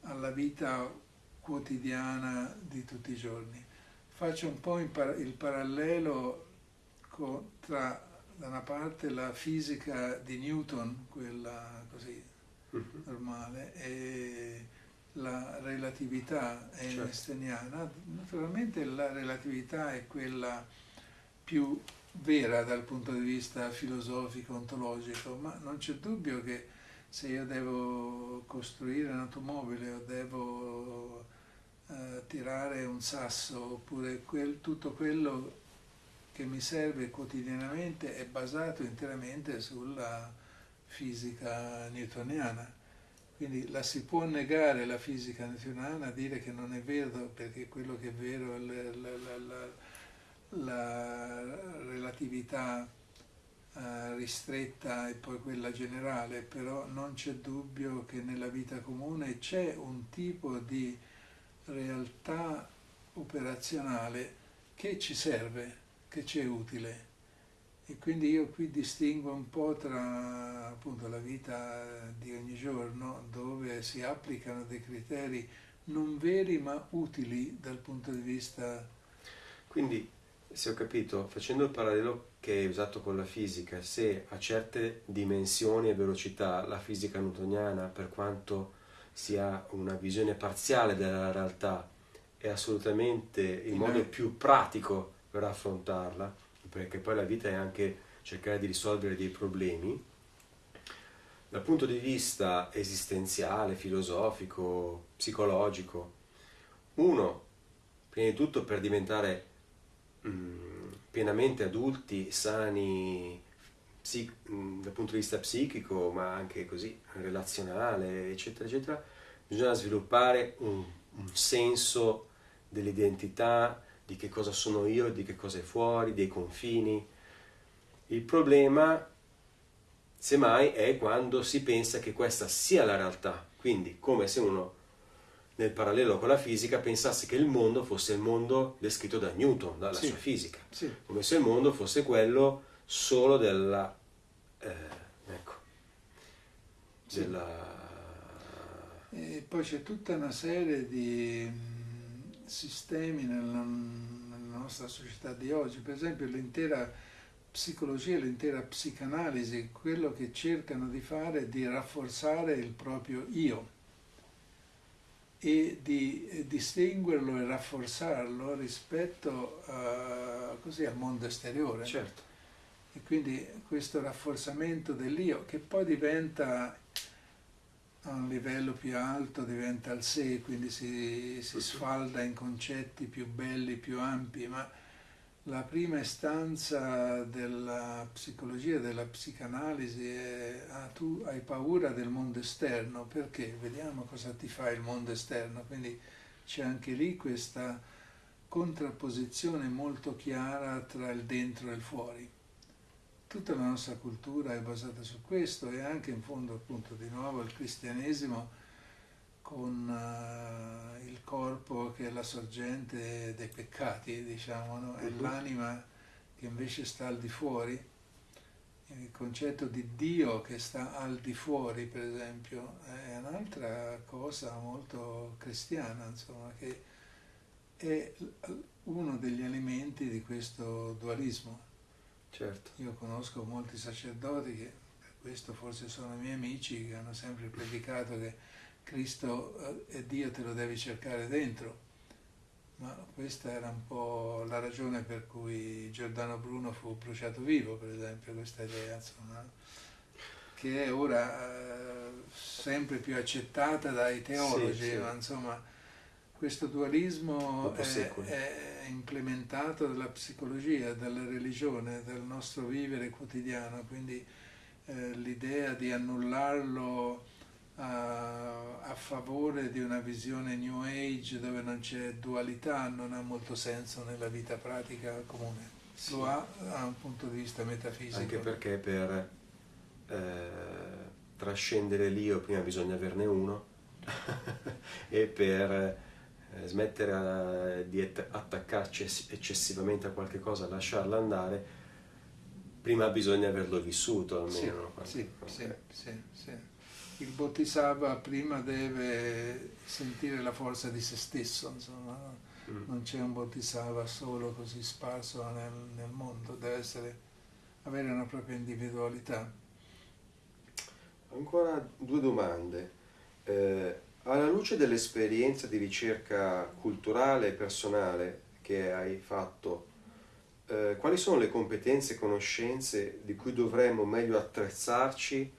alla vita quotidiana di tutti i giorni. Faccio un po' il parallelo con, tra da una parte la fisica di Newton, quella così mhm. normale, e la relatività certo. einsteiniana. Naturalmente la relatività è quella più vera dal punto di vista filosofico, ontologico, ma non c'è dubbio che se io devo costruire un'automobile o devo eh, tirare un sasso oppure quel, tutto quello che mi serve quotidianamente è basato interamente sulla fisica newtoniana. Quindi la si può negare la fisica newtoniana, dire che non è vero perché quello che è vero è la, la, la, la relatività eh, ristretta e poi quella generale, però non c'è dubbio che nella vita comune c'è un tipo di realtà operazionale che ci serve, che ci è utile. E quindi io qui distingo un po' tra appunto la vita di ogni giorno dove si applicano dei criteri non veri ma utili dal punto di vista... Quindi, se ho capito, facendo il parallelo che è usato con la fisica, se a certe dimensioni e velocità la fisica newtoniana, per quanto sia una visione parziale della realtà, è assolutamente il modo più pratico per affrontarla, perché poi la vita è anche cercare di risolvere dei problemi, dal punto di vista esistenziale, filosofico, psicologico, uno, prima di tutto per diventare mm, pienamente adulti, sani psic- dal punto di vista psichico, ma anche così relazionale, eccetera, eccetera, bisogna sviluppare un, un senso dell'identità, di che cosa sono io, di che cosa è fuori, dei confini. Il problema, semmai, è quando si pensa che questa sia la realtà, quindi come se uno nel parallelo con la fisica pensasse che il mondo fosse il mondo descritto da Newton, dalla sì, sua fisica, sì. come se il mondo fosse quello solo della... Eh, ecco, sì. della... E poi c'è tutta una serie di sistemi nella, nella nostra società di oggi, per esempio l'intera psicologia, l'intera psicanalisi, quello che cercano di fare è di rafforzare il proprio io e di distinguerlo e rafforzarlo rispetto a, così, al mondo esteriore. Certo. E quindi questo rafforzamento dell'io che poi diventa a un livello più alto, diventa il sé, quindi si, si sfalda in concetti più belli, più ampi, ma la prima istanza della psicologia, della psicanalisi è ah, tu hai paura del mondo esterno, perché? Vediamo cosa ti fa il mondo esterno, quindi c'è anche lì questa contrapposizione molto chiara tra il dentro e il fuori. Tutta la nostra cultura è basata su questo e anche in fondo appunto di nuovo il cristianesimo con uh, il corpo che è la sorgente dei peccati, diciamo, no? e uh-huh. l'anima che invece sta al di fuori. Il concetto di Dio che sta al di fuori, per esempio, è un'altra cosa molto cristiana, insomma, che è uno degli elementi di questo dualismo. Certo. Io conosco molti sacerdoti che, per questo forse sono miei amici, che hanno sempre predicato che Cristo e Dio te lo devi cercare dentro. Ma questa era un po' la ragione per cui Giordano Bruno fu bruciato vivo, per esempio, questa idea, insomma, che è ora eh, sempre più accettata dai teologi, sì, sì. ma insomma questo dualismo è, è, implementato dalla psicologia, dalla religione, dal nostro vivere quotidiano, quindi eh, l'idea di annullarlo a, a, favore di una visione New Age dove non c'è dualità non ha molto senso nella vita pratica comune. Sì. Lo ha da un punto di vista metafisico. Anche perché per eh, trascendere l'io prima bisogna averne uno e per eh, smettere di attaccarci eccessivamente a qualche cosa, lasciarla andare, prima bisogna averlo vissuto almeno. Sì, sì, sì, sì, Il Bodhisattva prima deve sentire la forza di se stesso, insomma, mm. non c'è un Bodhisattva solo così sparso nel, nel mondo, deve essere, avere una propria individualità. Ancora due domande. Eh, alla luce dell'esperienza di ricerca culturale e personale che hai fatto, eh, quali sono le competenze e conoscenze di cui dovremmo meglio attrezzarci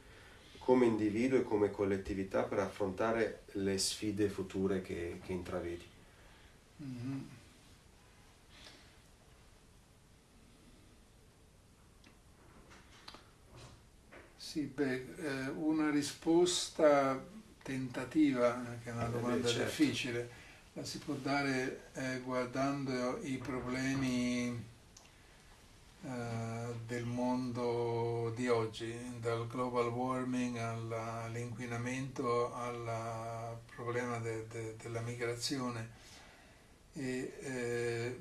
come individuo e come collettività per affrontare le sfide future che, che intravedi? Mm-hmm. Sì, beh, eh, una risposta tentativa, che è una domanda certo. difficile, la si può dare eh, guardando i problemi eh, del mondo di oggi, dal global warming all'inquinamento al problema de, de, della migrazione e eh,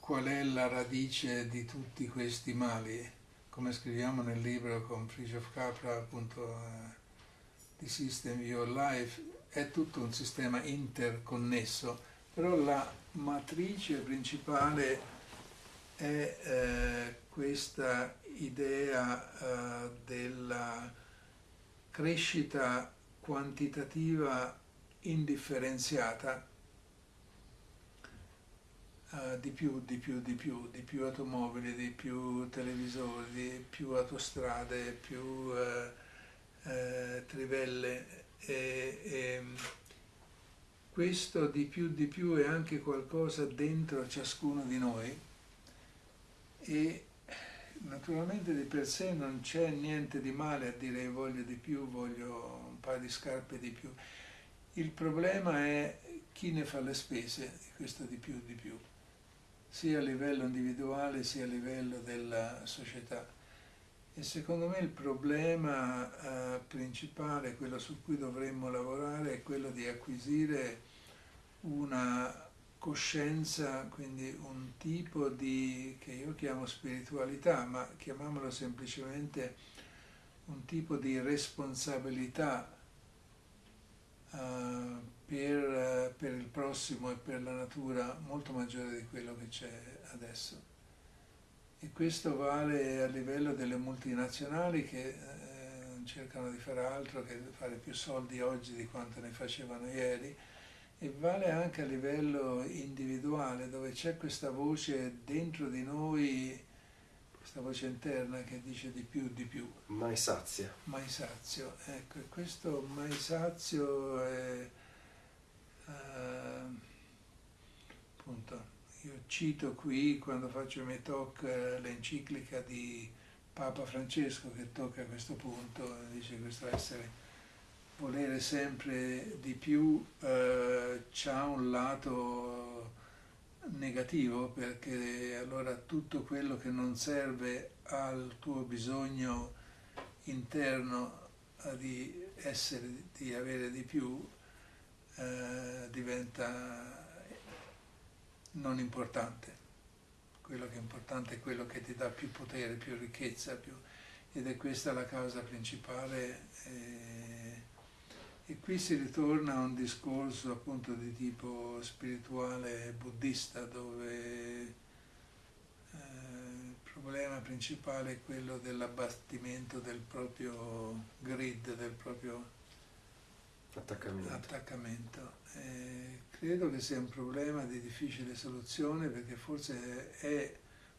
qual è la radice di tutti questi mali, come scriviamo nel libro con Frischoff Capra appunto eh, di System Your Life è tutto un sistema interconnesso, però la matrice principale è eh, questa idea eh, della crescita quantitativa indifferenziata Uh, di più, di più, di più, di più automobili, di più televisori, di più autostrade, più uh, eh, trivelle e, e, questo di più di più è anche qualcosa dentro ciascuno di noi e naturalmente di per sé non c'è niente di male a dire voglio di più, voglio un paio di scarpe di più. Il problema è chi ne fa le spese di questo di più di più, sia a livello individuale sia a livello della società. E secondo me il problema eh, principale, quello su cui dovremmo lavorare, è quello di acquisire una coscienza, quindi un tipo di, che io chiamo spiritualità, ma chiamiamolo semplicemente un tipo di responsabilità uh, per, per il prossimo e per la natura molto maggiore di quello che c'è adesso. E questo vale a livello delle multinazionali che eh, cercano di fare altro che fare più soldi oggi di quanto ne facevano ieri e vale anche a livello individuale dove c'è questa voce dentro di noi, questa voce interna che dice di più, di più. Mai sazia. Mai sazio, ecco, e questo mai sazio è uh, appunto io cito qui, quando faccio i miei talk, eh, l'enciclica di Papa Francesco che tocca a questo punto, dice questo essere, volere sempre di più eh, ha un lato negativo perché allora tutto quello che non serve al tuo bisogno interno di essere, di avere di più, eh, diventa non importante. Quello che è importante è quello che ti dà più potere, più ricchezza, più... ed è questa la causa principale. E, e qui si ritorna a un discorso appunto di tipo spirituale buddista dove eh, il problema principale è quello dell'abbattimento del proprio grid, del proprio attaccamento. attaccamento. Credo che sia un problema di difficile soluzione perché forse è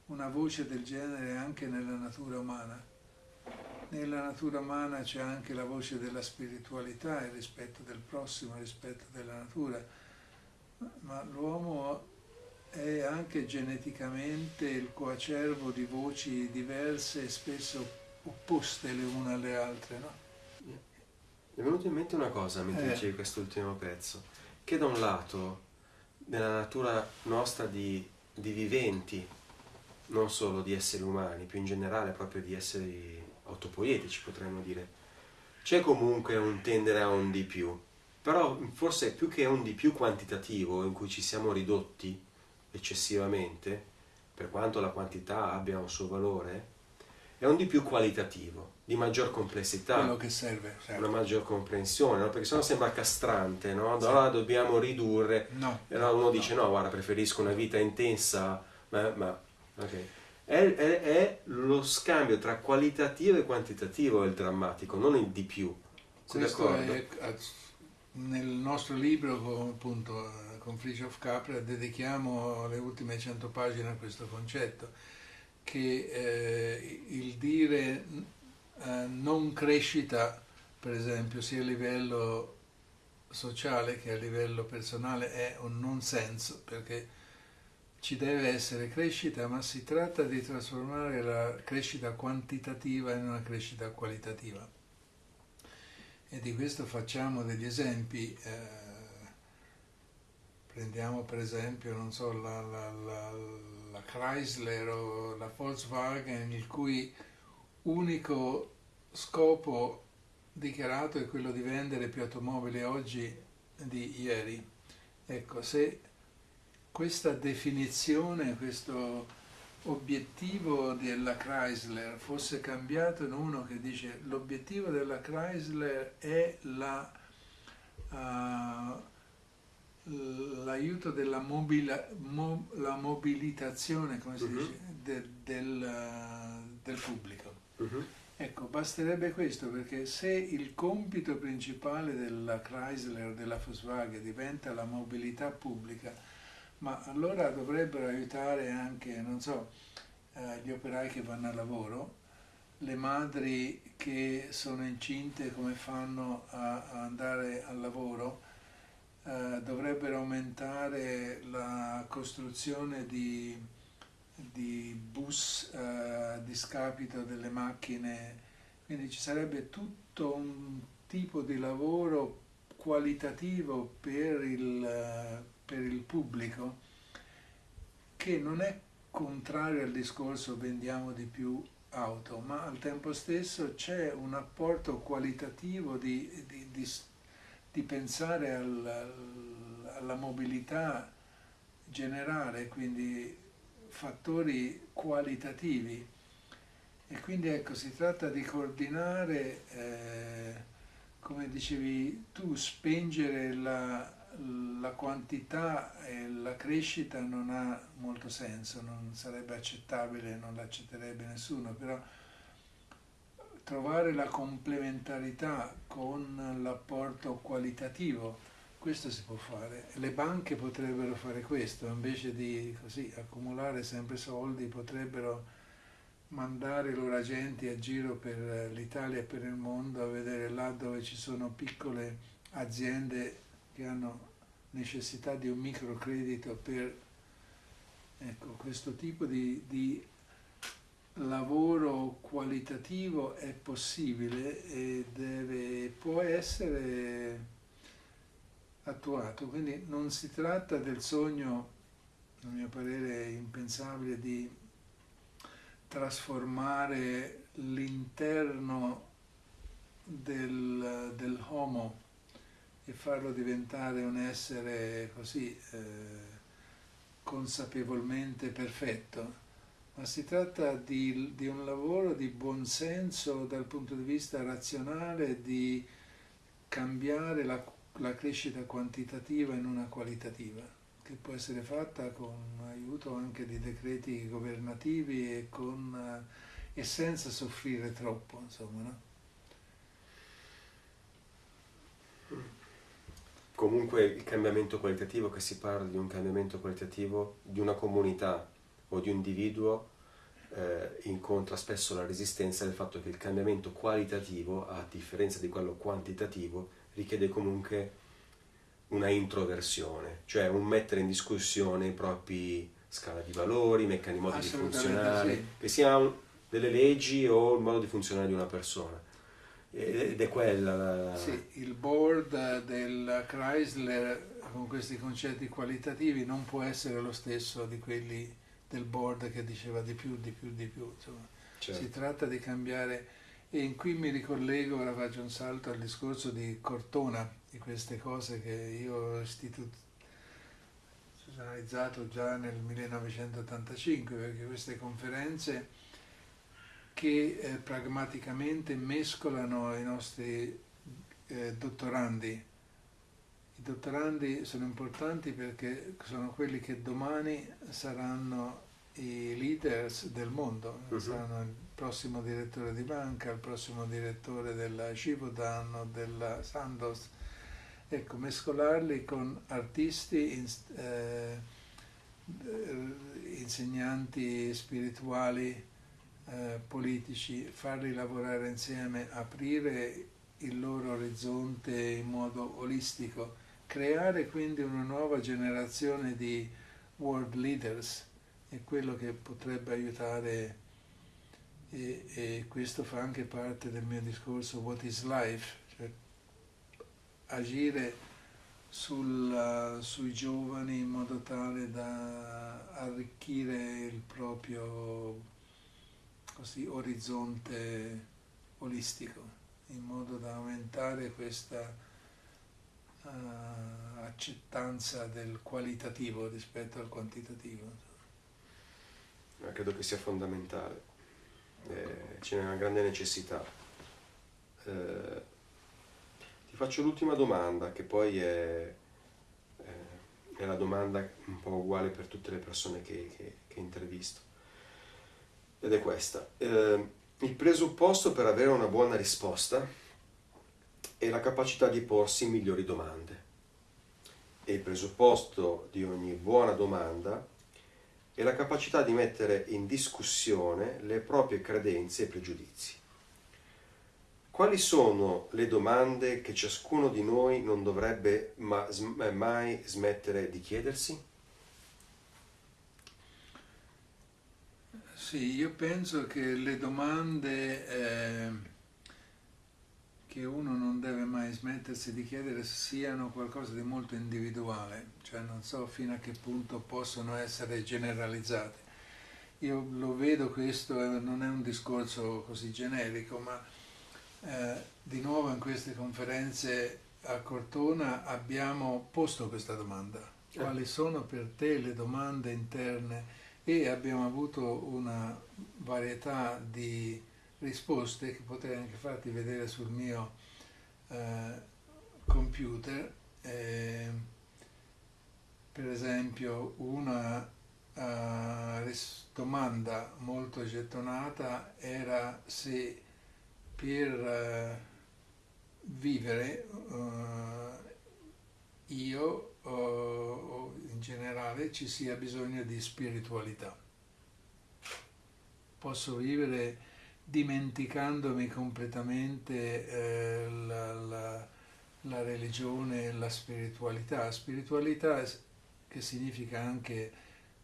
una voce del genere anche nella natura umana. Nella natura umana c'è anche la voce della spiritualità, il rispetto del prossimo, il rispetto della natura, ma l'uomo è anche geneticamente il coacervo di voci diverse e spesso opposte le une alle altre. No? Mi è venuto in mente una cosa mentre Eh. dicevi quest'ultimo pezzo, che da un lato, nella natura nostra di, di viventi, non solo di esseri umani, più in generale proprio di esseri autopoietici potremmo dire, c'è comunque un tendere a un di più, però forse più che un di più quantitativo in cui ci siamo ridotti eccessivamente, per quanto la quantità abbia un suo valore, è un di più qualitativo, di maggior complessità quello che serve. certo. una maggior comprensione, no? perché sennò sembra castrante, no? Allora dobbiamo ridurre, No. e allora uno dice no, guarda, preferisco una vita intensa, ma... ma ok. È, è- è lo scambio tra qualitativo e quantitativo il drammatico, non il di più. Sei Questo è eh, nel nostro libro con, appunto, eh, con Fritjof Capra dedichiamo le ultime 100 pagine a questo concetto che eh, il dire eh, non crescita per esempio sia a livello sociale che a livello personale è un non senso perché ci deve essere crescita ma si tratta di trasformare la crescita quantitativa in una crescita qualitativa e di questo facciamo degli esempi. eh, prendiamo per esempio, non so, la, la- la- la Chrysler o la Volkswagen, il cui unico scopo dichiarato è quello di vendere più automobili oggi di ieri. Ecco, se questa definizione, questo obiettivo della Chrysler fosse cambiato in uno che dice l'obiettivo della Chrysler è la, ah, l'aiuto della mobila- mo- la mobilitazione come si Mhm. dice, de- del, ah, del pubblico. Mhm. Ecco, basterebbe questo perché se il compito principale della Chrysler, della Volkswagen diventa la mobilità pubblica, ma allora dovrebbero aiutare anche, non so, eh, gli operai che vanno a lavoro, le madri che sono incinte come fanno a, a andare al lavoro, eh, dovrebbero aumentare la costruzione di, di bus eh, a discapito delle macchine, quindi ci sarebbe tutto un tipo di lavoro qualitativo per il, eh, per il pubblico che non è contrario al discorso vendiamo di più auto, ma al tempo stesso c'è un apporto qualitativo di, di- di di pensare al- alla mobilità generale, quindi fattori qualitativi. E quindi ecco, si tratta di coordinare, eh, come dicevi tu, spengere la, la quantità e la crescita non ha molto senso, non sarebbe accettabile, non l'accetterebbe nessuno, però trovare la complementarità con l'apporto qualitativo, questo si può fare. Le banche potrebbero fare questo, invece di così accumulare sempre soldi, potrebbero mandare i loro agenti a giro per l'Italia e per il mondo a vedere là dove ci sono piccole aziende che hanno necessità di un microcredito per ecco, questo tipo di, di lavoro qualitativo è possibile e deve, può essere attuato. Quindi non si tratta del sogno, a mio parere impensabile, di trasformare l'interno del, del homo e farlo diventare un essere così eh, consapevolmente perfetto, ma si tratta di, di un lavoro di buonsenso dal punto di vista razionale, di cambiare la, la crescita quantitativa in una qualitativa, che può essere fatta con aiuto anche di decreti governativi e, con, eh, e senza soffrire troppo, insomma. No? Comunque il cambiamento qualitativo, che si parla di un cambiamento qualitativo di una comunità o di un individuo, eh, incontra spesso la resistenza del fatto che il cambiamento qualitativo, a differenza di quello quantitativo, richiede comunque una introversione, cioè un mettere in discussione i propri scala di valori, meccanismi modi di funzionare, sì. che siano delle leggi o il modo di funzionare di una persona. ed è quella la... Sì, il board del Chrysler con questi concetti qualitativi non può essere lo stesso di quelli del board che diceva di più, di più, di più. Certo. Si tratta di cambiare e qui mi ricollego, ora faccio un salto al discorso di Cortona, di queste cose che io ho istituzionalizzato già nel 1985, perché queste conferenze che eh, pragmaticamente mescolano i nostri eh, dottorandi. I dottorandi sono importanti perché sono quelli che domani saranno i leaders del mondo, uh-huh. saranno il prossimo direttore di banca, il prossimo direttore della Civodan o della Sandoz. Ecco, mescolarli con artisti, in, eh, insegnanti spirituali, eh, politici, farli lavorare insieme, aprire il loro orizzonte in modo olistico, creare quindi una nuova generazione di world leaders è quello che potrebbe aiutare e, e questo fa anche parte del mio discorso What is Life, cioè agire sul, sui giovani in modo tale da arricchire il proprio così orizzonte olistico, in modo da aumentare questa uh, accettanza del qualitativo rispetto al quantitativo. Eh, credo che sia fondamentale, eh, ce n'è una grande necessità. Eh, ti faccio l'ultima domanda, che poi è, è, la domanda un po' uguale per tutte le persone che, che, che intervisto ed è questa. Eh, il presupposto per avere una buona risposta è la capacità di porsi migliori domande. E il presupposto di ogni buona domanda è la capacità di mettere in discussione le proprie credenze e pregiudizi. Quali sono le domande che ciascuno di noi non dovrebbe mai smettere di chiedersi? Sì, io penso che le domande eh, che uno non deve mai smettersi di chiedere siano qualcosa di molto individuale, cioè non so fino a che punto possono essere generalizzate. Io lo vedo questo, eh, non è un discorso così generico, ma eh, di nuovo in queste conferenze a Cortona abbiamo posto questa domanda. Eh. Quali sono per te le domande interne? e abbiamo avuto una varietà di risposte che potrei anche farti vedere sul mio eh, computer. Eh, per esempio una uh, domanda molto gettonata era se per uh, vivere uh, io o in generale ci sia bisogno di spiritualità. Posso vivere dimenticandomi completamente eh, la, la, la, religione e la spiritualità. Spiritualità che significa anche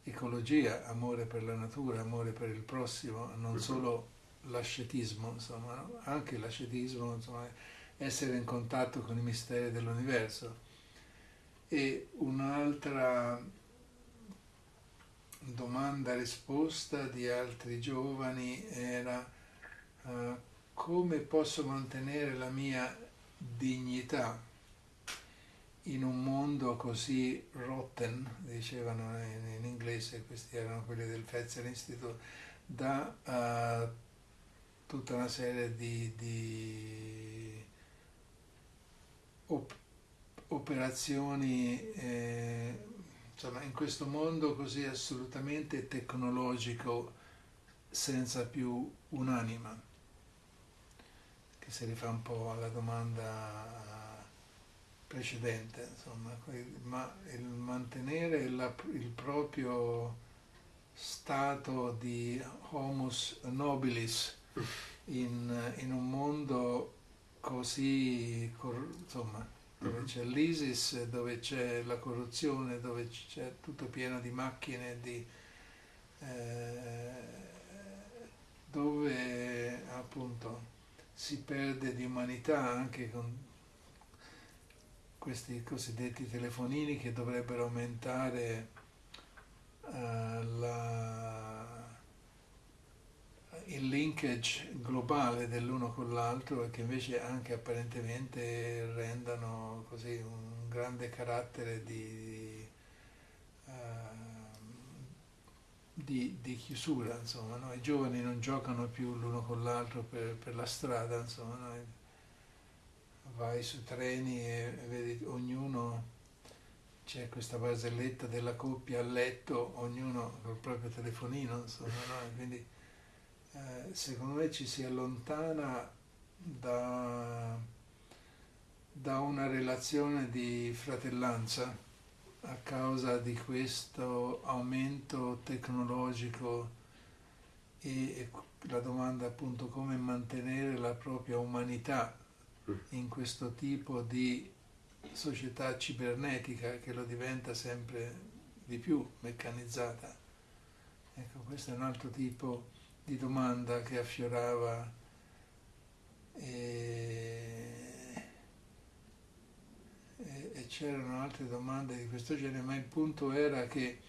ecologia, amore per la natura, amore per il prossimo, non solo l'ascetismo, insomma, anche l'ascetismo, insomma, essere in contatto con i misteri dell'universo. E un'altra domanda-risposta di altri giovani era uh, come posso mantenere la mia dignità in un mondo così rotten, dicevano in, in inglese, questi erano quelli del Fetzer Institute, da uh, tutta una serie di, di op- operazioni eh, insomma, in questo mondo così assolutamente tecnologico senza più un'anima, che si rifà un po' alla domanda precedente, insomma, ma il mantenere la, il proprio stato di homus nobilis in, in un mondo così, insomma, dove c'è l'ISIS, dove c'è la corruzione, dove c'è tutto pieno di macchine, di, eh, dove appunto si perde di umanità anche con questi cosiddetti telefonini che dovrebbero aumentare uh, la, il linkage globale dell'uno con l'altro e che invece anche apparentemente rendano così un grande carattere di, di, di chiusura, insomma, no? i giovani non giocano più l'uno con l'altro per, per la strada, insomma, no? vai su treni e vedi ognuno c'è questa barzelletta della coppia a letto, ognuno col proprio telefonino, insomma, no? quindi eh, secondo me ci si allontana da, da una relazione di fratellanza a causa di questo aumento tecnologico e la domanda appunto come mantenere la propria umanità mm. in questo tipo di società cibernetica che lo diventa sempre di più meccanizzata. Ecco, questo è un altro tipo di domanda che affiorava e, e, c'erano altre domande di questo genere, ma il punto era che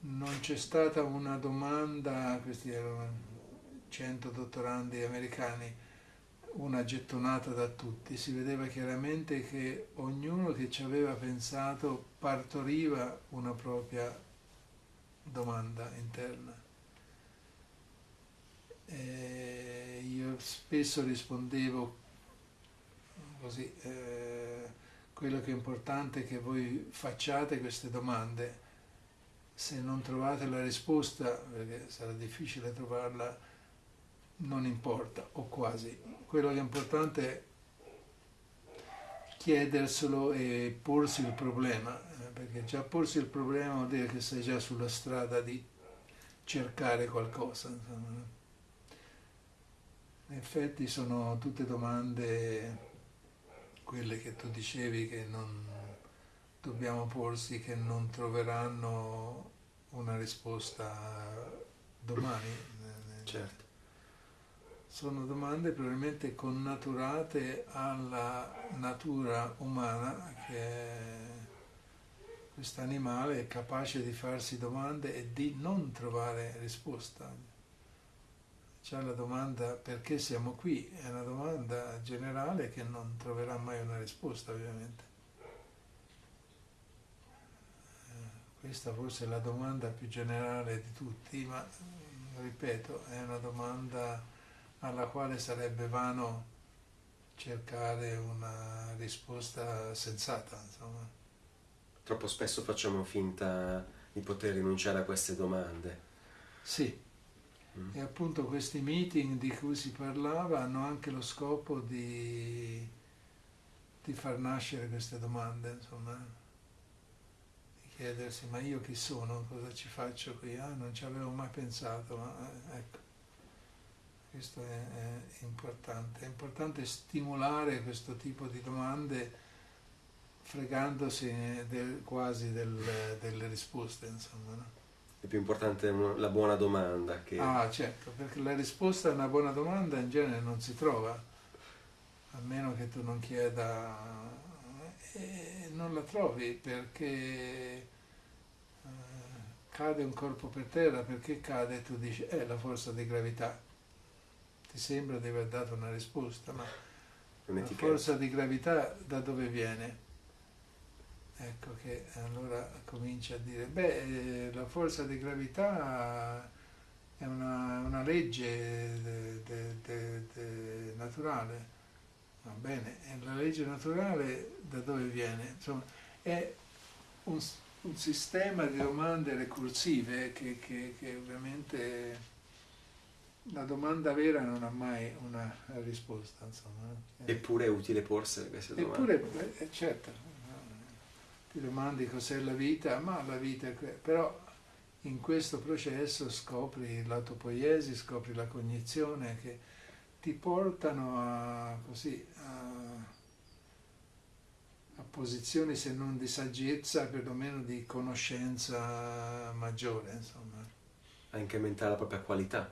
non c'è stata una domanda, questi erano 100 dottorandi americani, una gettonata da tutti, si vedeva chiaramente che ognuno che ci aveva pensato partoriva una propria domanda interna. E io spesso rispondevo così, eh, quello che è importante è che voi facciate queste domande, se non trovate la risposta, perché sarà difficile trovarla, non importa, o quasi. Quello che è importante è chiederselo e porsi il problema, eh, perché già porsi il problema vuol dire che sei già sulla strada di cercare qualcosa. Insomma. In effetti sono tutte domande, quelle che tu dicevi che non dobbiamo porsi, che non troveranno una risposta domani. Certo sono domande probabilmente connaturate alla natura umana che è questo animale è capace di farsi domande e di non trovare risposta. C'è la domanda perché siamo qui, è una domanda generale che non troverà mai una risposta ovviamente. Eh, questa forse è la domanda più generale di tutti, ma ripeto, è una domanda alla quale sarebbe vano cercare una risposta sensata. Insomma. Troppo spesso facciamo finta di poter rinunciare a queste domande. Sì, mm. E appunto questi meeting di cui si parlava hanno anche lo scopo di, di far nascere queste domande, insomma, di chiedersi ma io chi sono, cosa ci faccio qui? Ah, non ci avevo mai pensato, ma eh, ecco. Questo è, è, importante. È importante stimolare questo tipo di domande fregandosi del, quasi del, delle risposte, insomma. No? È più importante la buona domanda che... Ah, certo, perché la risposta a una buona domanda in genere non si trova, a meno che tu non chieda... E non la trovi perché eh, cade un corpo per terra, perché cade e tu dici, è la forza di gravità ti sembra di aver dato una risposta, ma la forza di gravità da dove viene? Ecco che allora comincia a dire, beh, la forza di gravità è una, una legge de, de, de, naturale, va bene, e la legge naturale da dove viene? Insomma, è un, un sistema di domande ricorsive che, che, che ovviamente la domanda vera non ha mai una risposta, insomma. Eppure è utile porsele queste domande. Eppure, eh, certo, ti domandi cos'è la vita, ma la vita è... però in questo processo scopri l'autopoiesi, scopri la cognizione che ti portano a, così, a, a posizioni se non di saggezza, perlomeno di conoscenza maggiore, insomma. A incrementare la propria qualità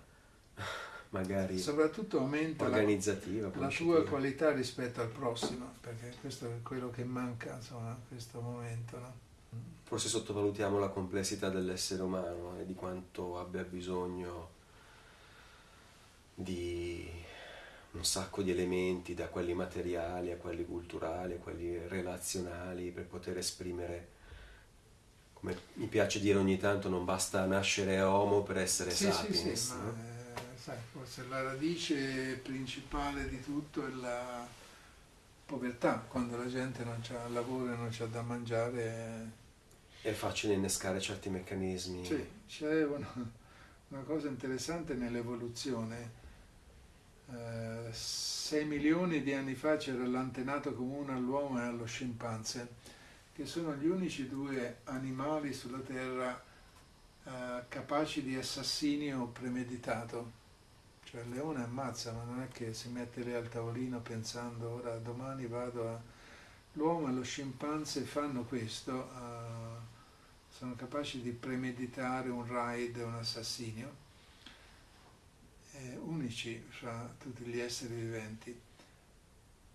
magari soprattutto aumenta la, la tua qualità rispetto al prossimo, perché questo è quello che manca insomma, in questo momento. No? Forse sottovalutiamo la complessità dell'essere umano e di quanto abbia bisogno di un sacco di elementi, da quelli materiali a quelli culturali, a quelli relazionali, per poter esprimere, come mi piace dire ogni tanto, non basta nascere uomo per essere sì, sapiens. Sì, sì, no? ma, sai, forse la radice principale di tutto è la povertà, quando la gente non ha lavoro e non ha da mangiare. È facile innescare certi meccanismi. Sì, c'è una, una cosa interessante nell'evoluzione 6 milioni di anni fa c'era l'antenato comune all'uomo e allo scimpanzé, che sono gli unici due animali sulla Terra eh, capaci di assassinio premeditato. Cioè il leone ammazza, ma non è che si mette lì al tavolino pensando ora domani vado a... L'uomo e lo scimpanzé fanno questo, uh, sono capaci di premeditare un raid, un assassinio eh, unici fra tutti gli esseri viventi.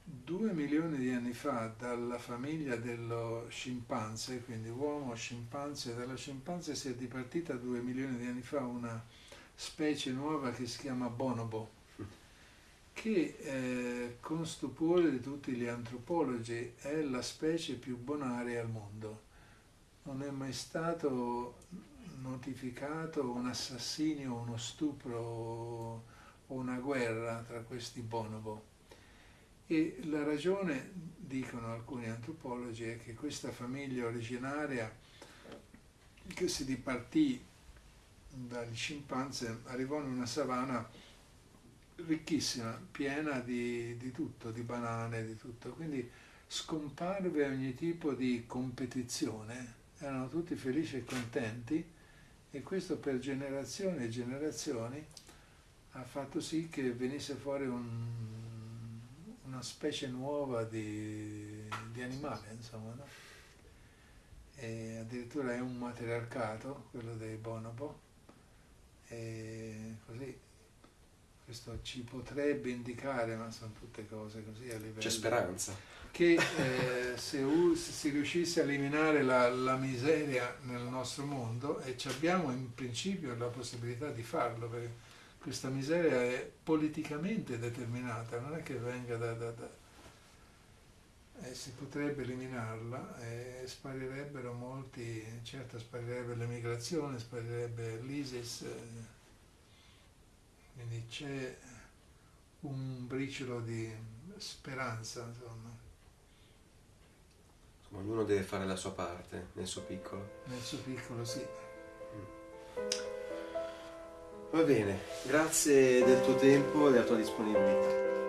Due milioni di anni fa dalla famiglia dello scimpanzé, quindi uomo, scimpanzé, dalla scimpanzé si è dipartita due milioni di anni fa una specie nuova che si chiama bonobo, che eh, con stupore di tutti gli antropologi è la specie più bonaria al mondo. Non è mai stato notificato un assassinio, uno stupro o una guerra tra questi bonobo. E la ragione, dicono alcuni antropologi, è che questa famiglia originaria che si dipartì dagli scimpanzé arrivò in una savana ricchissima, piena di, di tutto, di banane, di tutto. Quindi scomparve ogni tipo di competizione, erano tutti felici e contenti e questo per generazioni e generazioni ha fatto sì che venisse fuori un, una specie nuova di, di animale, insomma, no? Addirittura è un matriarcato, quello dei bonobo, e così questo ci potrebbe indicare, ma sono tutte cose così a livello... C'è speranza. Che eh, se, se, si riuscisse a eliminare la, la, miseria nel nostro mondo, e abbiamo in principio la possibilità di farlo, perché questa miseria è politicamente determinata, non è che venga da... da, da eh, si potrebbe eliminarla e sparirebbero molti, certo sparirebbe l'emigrazione, sparirebbe l'ISIS, eh, quindi c'è un briciolo di speranza, insomma ognuno deve fare la sua parte nel suo piccolo. Nel suo piccolo, sì. Va bene, grazie del tuo tempo e della tua disponibilità.